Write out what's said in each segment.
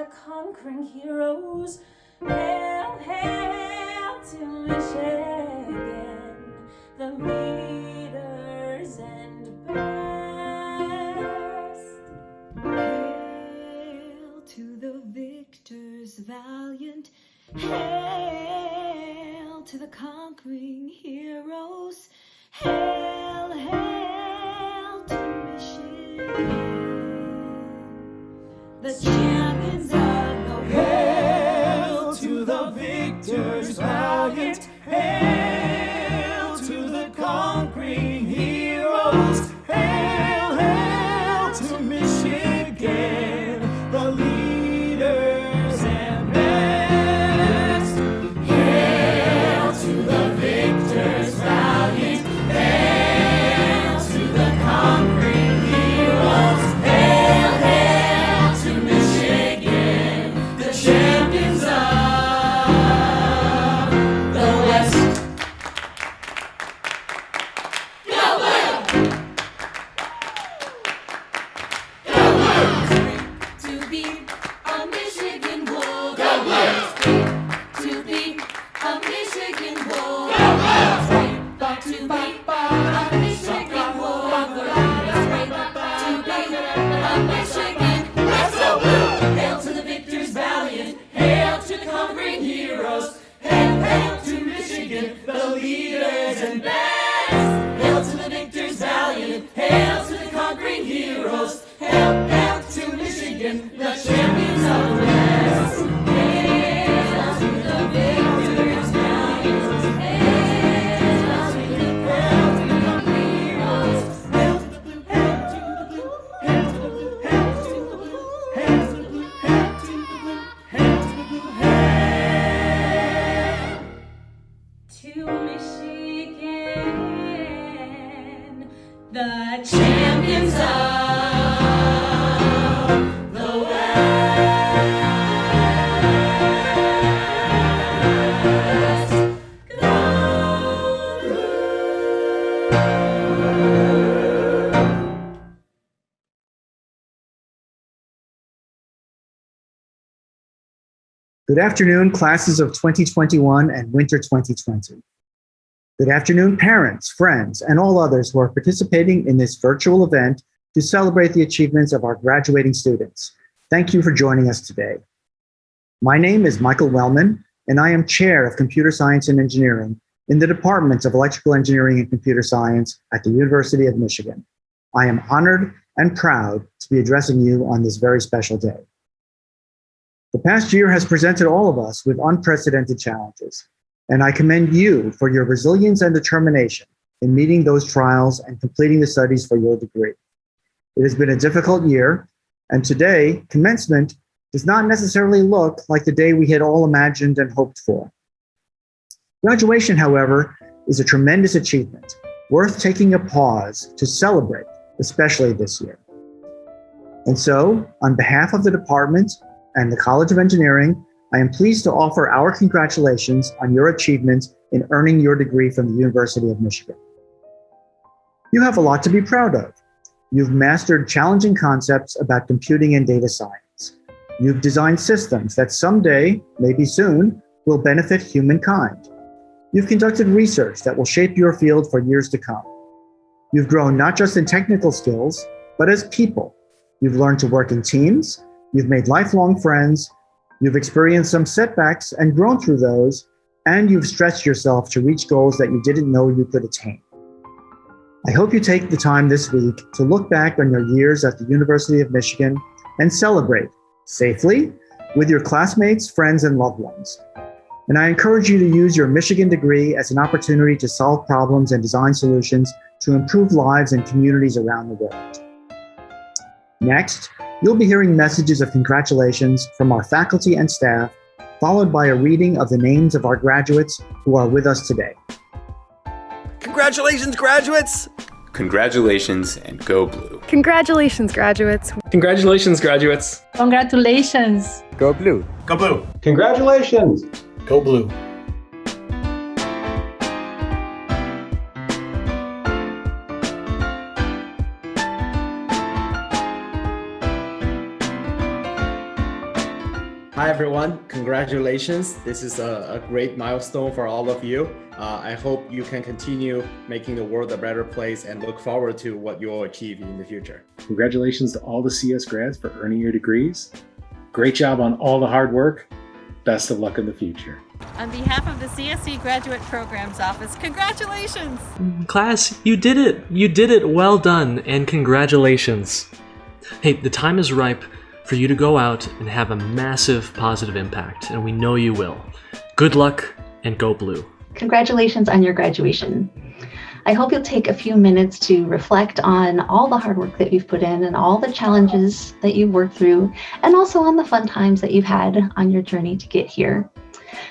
the conquering heroes. Hail, hail to Michigan, the leaders and best. Hail to the victors valiant. Hail to the conquering heroes. Hail, hail The champions and Good afternoon, classes of 2021 and winter 2020. Good afternoon, parents, friends, and all others who are participating in this virtual event to celebrate the achievements of our graduating students. Thank you for joining us today. My name is Michael Wellman, and I am Chair of Computer Science and Engineering in the Departments of Electrical Engineering and Computer Science at the University of Michigan. I am honored and proud to be addressing you on this very special day. The past year has presented all of us with unprecedented challenges, and I commend you for your resilience and determination in meeting those trials and completing the studies for your degree. It has been a difficult year, and today, commencement does not necessarily look like the day we had all imagined and hoped for. Graduation, however, is a tremendous achievement, worth taking a pause to celebrate, especially this year. And so, on behalf of the department and the College of Engineering, I am pleased to offer our congratulations on your achievements in earning your degree from the University of Michigan. You have a lot to be proud of. You've mastered challenging concepts about computing and data science. You've designed systems that someday, maybe soon, will benefit humankind. You've conducted research that will shape your field for years to come. You've grown not just in technical skills, but as people. You've learned to work in teams, you've made lifelong friends, you've experienced some setbacks and grown through those, and you've stretched yourself to reach goals that you didn't know you could attain. I hope you take the time this week to look back on your years at the University of Michigan and celebrate safely with your classmates, friends, and loved ones. And I encourage you to use your Michigan degree as an opportunity to solve problems and design solutions to improve lives and communities around the world. Next, you'll be hearing messages of congratulations from our faculty and staff, followed by a reading of the names of our graduates who are with us today. Congratulations, graduates! Congratulations and go blue. Congratulations, graduates. Congratulations, graduates. Congratulations. Go blue. Go blue. Congratulations. Go blue. Hi everyone, congratulations. This is a, a great milestone for all of you. Uh, I hope you can continue making the world a better place and look forward to what you'll achieve in the future. Congratulations to all the CS grads for earning your degrees. Great job on all the hard work. Best of luck in the future. On behalf of the CSC Graduate Programs Office, congratulations! Class, you did it! You did it! Well done, and congratulations! Hey, the time is ripe for you to go out and have a massive positive impact, and we know you will. Good luck, and go blue. Congratulations on your graduation. I hope you'll take a few minutes to reflect on all the hard work that you've put in and all the challenges that you've worked through, and also on the fun times that you've had on your journey to get here.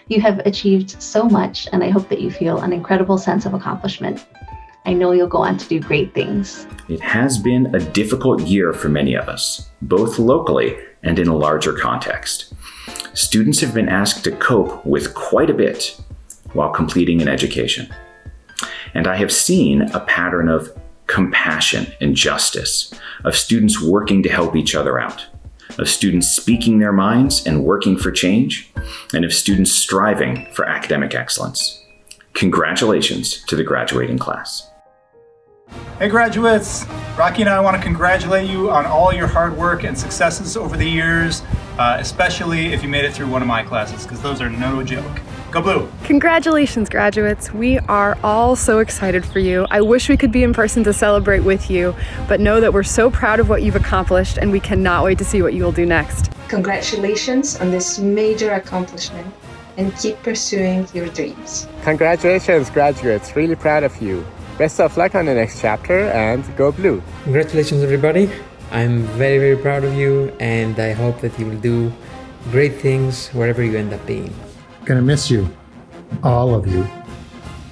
You have achieved so much, and I hope that you feel an incredible sense of accomplishment. I know you'll go on to do great things. It has been a difficult year for many of us, both locally and in a larger context. Students have been asked to cope with quite a bit while completing an education. And I have seen a pattern of compassion and justice, of students working to help each other out, of students speaking their minds and working for change, and of students striving for academic excellence. Congratulations to the graduating class. Hey graduates! Rocky and I want to congratulate you on all your hard work and successes over the years, uh, especially if you made it through one of my classes, because those are no joke. Go Blue! Congratulations, graduates. We are all so excited for you. I wish we could be in person to celebrate with you, but know that we're so proud of what you've accomplished and we cannot wait to see what you will do next. Congratulations on this major accomplishment and keep pursuing your dreams. Congratulations, graduates. Really proud of you. Best of luck on the next chapter and go blue. Congratulations, everybody. I'm very, very proud of you and I hope that you will do great things wherever you end up being. Gonna miss you, all of you,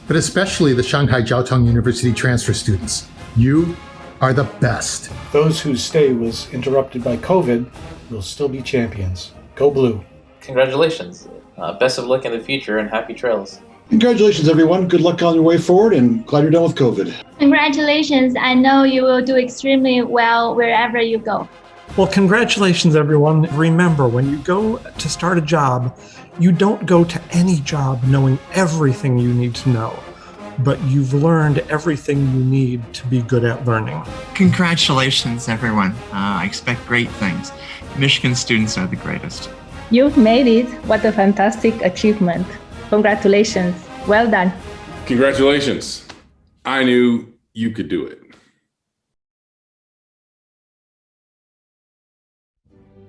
but especially the Shanghai Jiao Tong University transfer students. You are the best. Those whose stay was interrupted by COVID will still be champions. Go blue. Congratulations. Uh, best of luck in the future and happy trails. Congratulations, everyone. Good luck on your way forward and glad you're done with COVID. Congratulations. I know you will do extremely well wherever you go. Well, congratulations, everyone. Remember, when you go to start a job, you don't go to any job knowing everything you need to know, but you've learned everything you need to be good at learning. Congratulations, everyone. Uh, I expect great things. Michigan students are the greatest. You've made it. What a fantastic achievement. Congratulations. Well done. Congratulations. I knew you could do it.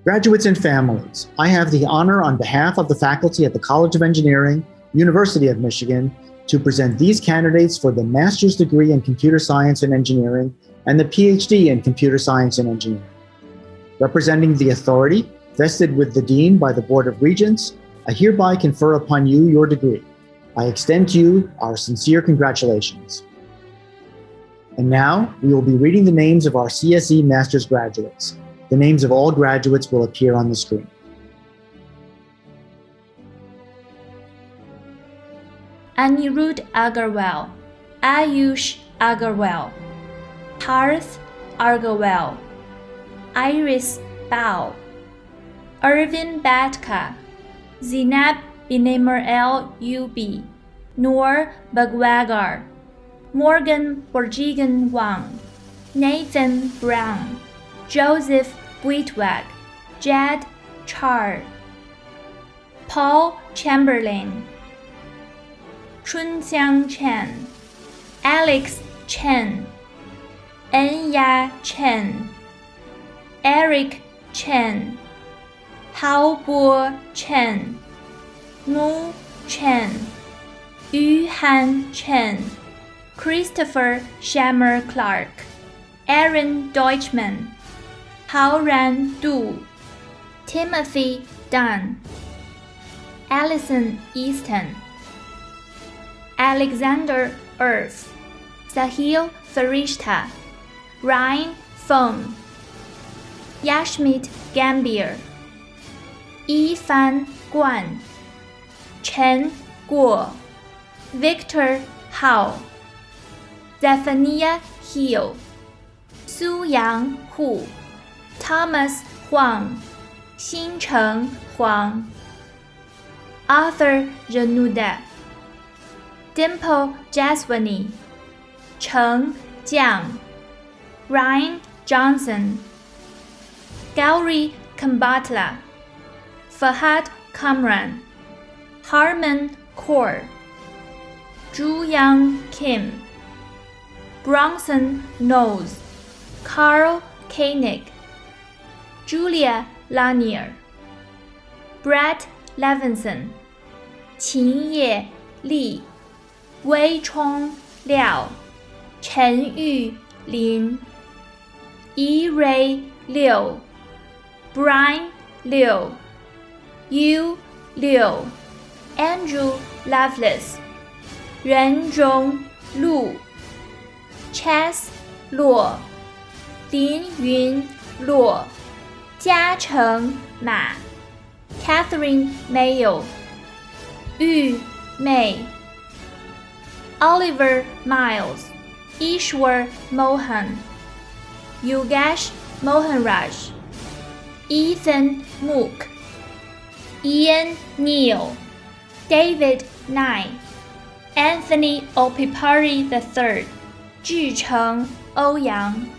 Graduates and families, I have the honor on behalf of the faculty at the College of Engineering, University of Michigan, to present these candidates for the master's degree in computer science and engineering and the PhD in computer science and engineering. Representing the authority vested with the Dean by the Board of Regents, I hereby confer upon you your degree. I extend to you our sincere congratulations. And now we will be reading the names of our CSE master's graduates. The names of all graduates will appear on the screen. Anirudh Agarwal, Ayush Agarwal, Parth Agarwal, Iris Bao, Irvin Batka, Zinab Binemar El UB, Noor Bagwagar, Morgan Borjigan Wang, Nathan Brown, Joseph Buitwag, Jed Char, Paul Chamberlain, Chunxiang Chen, Alex Chen, Enya Chen, Eric Chen, Hao Bo Chen, Nu Chen, Yu Han Chen, Christopher Shammer Clark, Aaron Deutschman, Hao Ran Du, Timothy Dunn, Allison Easton, Alexander Earth, Sahil Farishta, Ryan Fong, Yashmit Gambier, Yifan Guan, Chen Guo, Victor Hao, Zephaniah Hill, Su Yang Hu, Thomas Huang, 新城黄 Arthur Januda Dimple Jaswani Cheng Jiang Ryan Johnson Gauri Kambatla Fahad Kamran, Harman Kaur, Zhu Yang Kim, Bronson Knowles, Carl Koenig, Julia Lanier, Brett Levinson, Qin Ye Li, Wei Chong Liao, Chen Yu Lin, Yi Ray Liu, Brian Liu. Yu Liu, Andrew Lovelace, Ren Zhong Lu, Chess Luo, Lin Yun Luo, Jia Cheng Ma, Catherine Mayo, Yu Mei, Oliver Miles, Ishwar Mohan, Yogesh Mohanraj, Ethan Mook. Ian Neal, David Nye, Anthony Opipari III, Zhi Cheng Ouyang,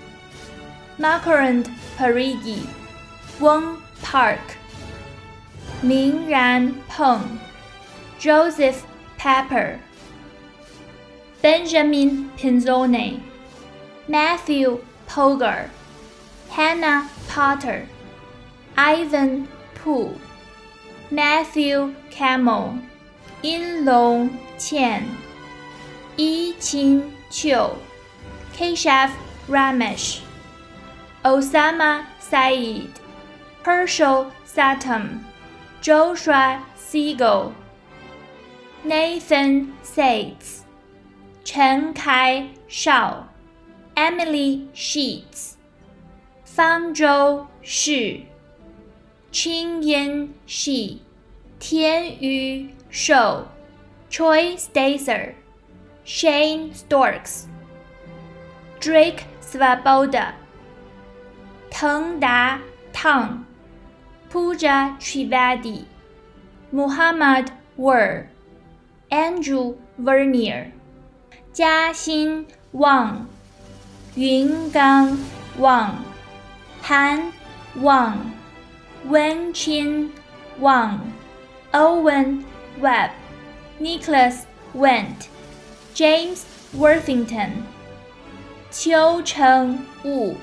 Makarand Parigi, Wong Park, Ming Ran Peng, Joseph Pepper, Benjamin Pinzone, Matthew Pogar, Hannah Potter, Ivan Poole. Matthew Camel, In Long Qian, Yi Qin Qiu, Keshav Ramesh, Osama Saeed, Herschel Satam, Joshua Siegel, Nathan Sates, Chen Kai Shao, Emily Sheets, Fangzhou Shi. Qin Yan Shi, Tian Yu Shou, Troy Staser, Shane Storks, Drake Swaboda, Teng Da Tang, Pooja Trivedi, Muhammad Wer, Andrew Vernier, Jiaxin Wang, Yungang Wang, Han Wang. 韩旺、温清旺、Owen Webb、Nicholas Went、James Worthington、邱成武、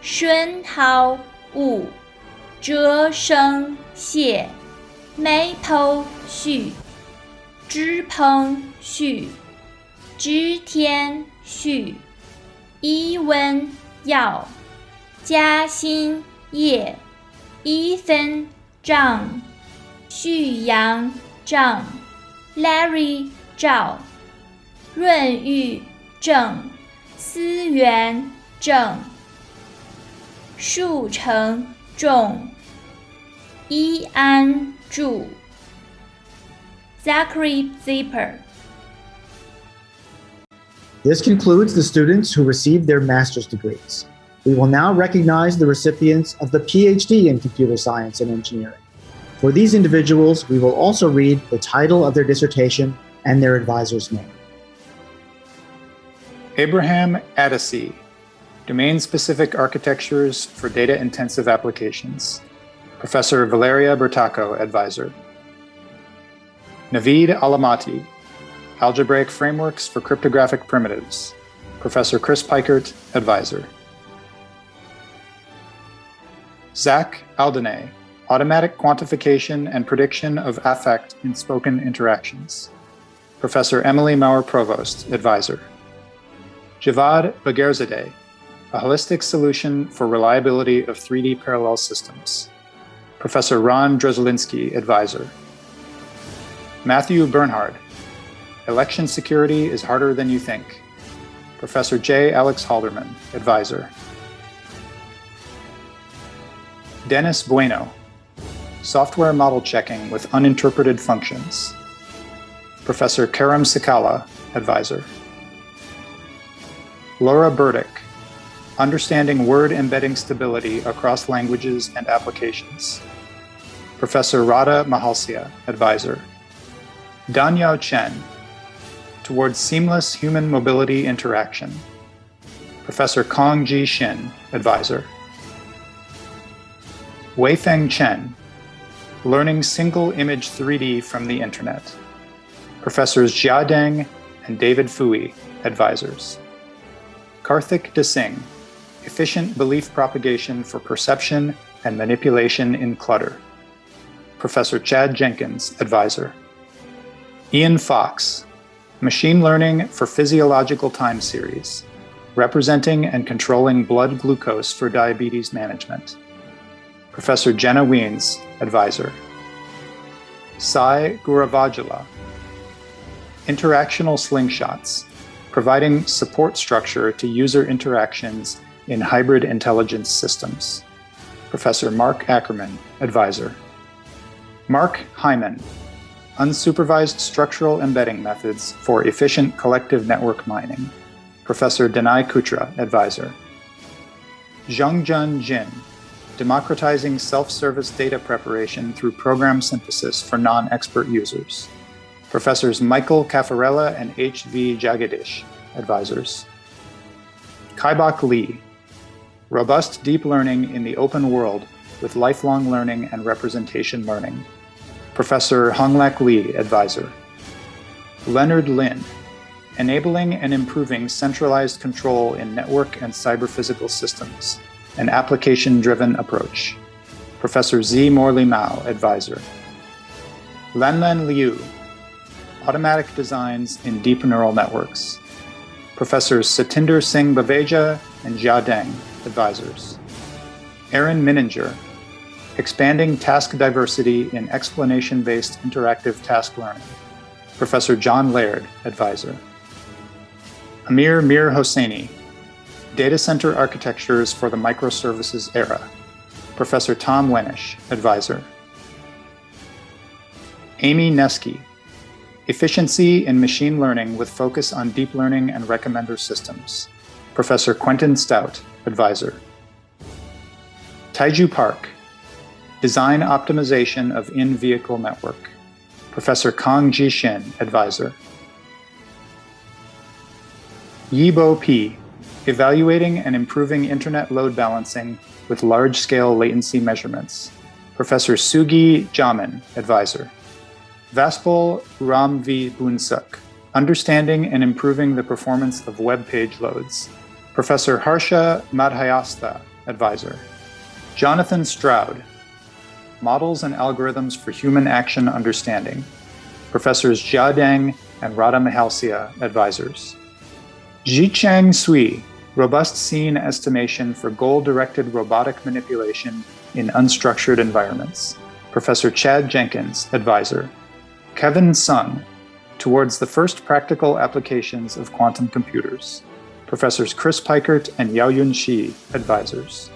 孙浩武、哲生谢、眉头旭、支鹏旭、织天旭、伊文耀、嘉欣叶、Ethan Zhang, Xuyang Zhang, Larry Zhao, Run Yu Zheng, Si Yuan Zheng, Shu Cheng Zhong, Yi An Zhu, Zachary Zipper. This concludes the students who received their master's degrees. We will now recognize the recipients of the PhD in Computer Science and Engineering. For these individuals, we will also read the title of their dissertation and their advisor's name. Abraham Addisie, Domain-Specific Architectures for Data-Intensive Applications. Professor Valeria Bertacco, Advisor. Navid Alamati, Algebraic Frameworks for Cryptographic Primitives. Professor Chris Peikert, Advisor. Zach Aldeneh, Automatic Quantification and Prediction of Affect in Spoken Interactions. Professor Emily Mower Provost, Advisor. Javad Bagherzadeh, A Holistic Solution for Reliability of 3D Parallel Systems. Professor Ron Dreslinski, Advisor. Matthew Bernhard, Election Security is Harder Than You Think. Professor J. Alex Halderman, Advisor. Dennis Bueno, Software Model Checking with Uninterpreted Functions. Professor Karem Sakallah, Advisor. Laura Burdick, Understanding Word Embedding Stability Across Languages and Applications. Professor Rada Mihalcea, Advisor. Danyao Chen, Towards Seamless Human Mobility Interaction. Professor Kang G. Shin, Advisor. Weifeng Chen, Learning Single Image 3D from the Internet. Professors Jia Deng and David Fouhey, Advisors. Karthik Desingh, Efficient Belief Propagation for Perception and Manipulation in Clutter. Professor Chad Jenkins, Advisor. Ian Fox, Machine Learning for Physiological Time Series, Representing and Controlling Blood Glucose for Diabetes Management. Professor Jenna Wiens, Advisor. Sai Gouravajhala, Interactional Slingshots, providing support structure to user interactions in hybrid intelligence systems. Professor Mark Ackerman, Advisor. Mark Heimann, Unsupervised Structural Embedding Methods for Efficient Collective Network Mining. Professor Danai Koutra, Advisor. Zhongjun Jin, Democratizing Self-Service Data Preparation through Program Synthesis for Non-Expert Users. Professors Michael Cafarella and H.V. Jagadish, Advisors. Kibok Lee, Robust Deep Learning in the Open World with Lifelong Learning and Representation Learning. Professor Honglak Lee, Advisor. Leonard Lin, Enabling and Improving Centralized Control in Network and Cyber-Physical Systems, an Application-Driven Approach. Professor Z. Morley Mao, Advisor. Lanlan Liu, Automatic Designs in Deep Neural Networks. Professors Satinder Singh Baveja and Jia Deng, Advisors. Aaron Mininger, Expanding Task Diversity in Explanation-Based Interactive Task Learning. Professor John Laird, Advisor. Amir Mir Hosseini, Data Center Architectures for the Microservices Era. Professor Tom Wenisch, Advisor. Amy Neski, Efficiency in Machine Learning with Focus on Deep Learning and Recommender Systems. Professor Quentin Stout, Advisor. Taiju Park, Design Optimization of In-Vehicle Network. Professor Kang G. Shin, Advisor. Yibo P, Evaluating and Improving Internet Load Balancing with Large-Scale Latency Measurements. Professor Sugih Jamin, Advisor. Vaspal Ramvi Bunsuk, Understanding and Improving the Performance of Web Page Loads. Professor Harsha Madhyastha, Advisor. Jonathan Stroud, Models and Algorithms for Human Action Understanding. Professors Jia Deng and Rada Mihalcea, Advisors. Jichang Sui, Robust Scene Estimation for Goal-Directed Robotic Manipulation in Unstructured Environments. Professor Chad Jenkins, Advisor. Kevin Sung, Towards the First Practical Applications of Quantum Computers. Professors Chris Peikert and Yaoyun Shi, Advisors.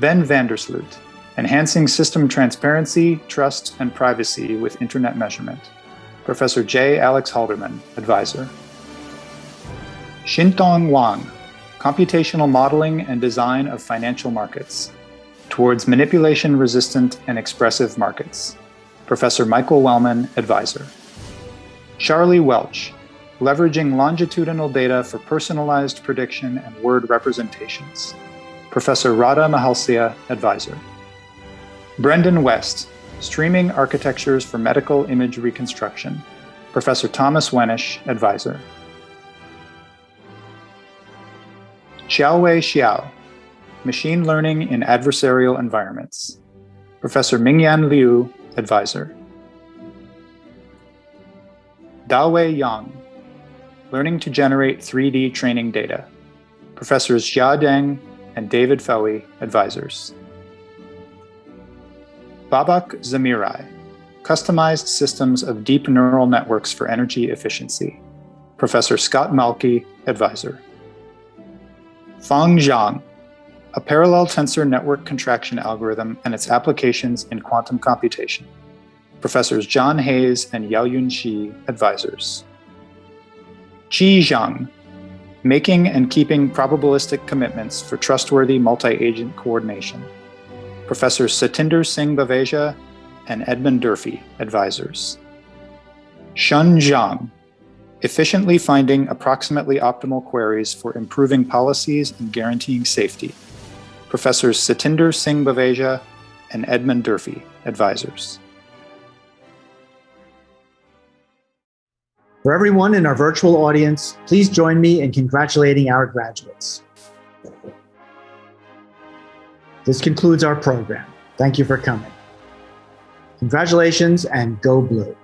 Ben Vandersloot, Enhancing System Transparency, Trust, and Privacy with Internet Measurement. Professor J. Alex Halderman, Advisor. Xintong Wang, Computational Modeling and Design of Financial Markets, Towards Manipulation-Resistant and Expressive Markets. Professor Michael Wellman, Advisor. Charlie Welch, Leveraging Longitudinal Data for Personalized Prediction and Word Representations. Professor Rada Mihalcea, Advisor. Brendan West, Streaming Architectures for Medical Image Reconstruction. Professor Thomas Wenisch, Advisor. Xiaowei Xiao, Machine Learning in Adversarial Environments. Professor Mingyan Liu, Advisor. Dawei Yang, Learning to Generate 3D Training Data. Professors Jia Deng and David Fouhey, Advisors. Babak Zamirai, Customized Systems of Deep Neural Networks for Energy Efficiency. Professor Scott Mahlke, Advisor. Fang Zhang, a parallel tensor network contraction algorithm and its applications in quantum computation. Professors John Hayes and Yaoyun Shi, advisors. Qi Zhang, Making and keeping probabilistic commitments for trustworthy multi-agent coordination. Professors Satinder Singh Baveja and Edmund Durfee, advisors. Shun Zhang, efficiently finding approximately optimal queries for improving policies and guaranteeing safety. Professors Satinder Singh Baveja and Edmund Durfee, advisors. For everyone in our virtual audience, please join me in congratulating our graduates. This concludes our program. Thank you for coming. Congratulations and go blue.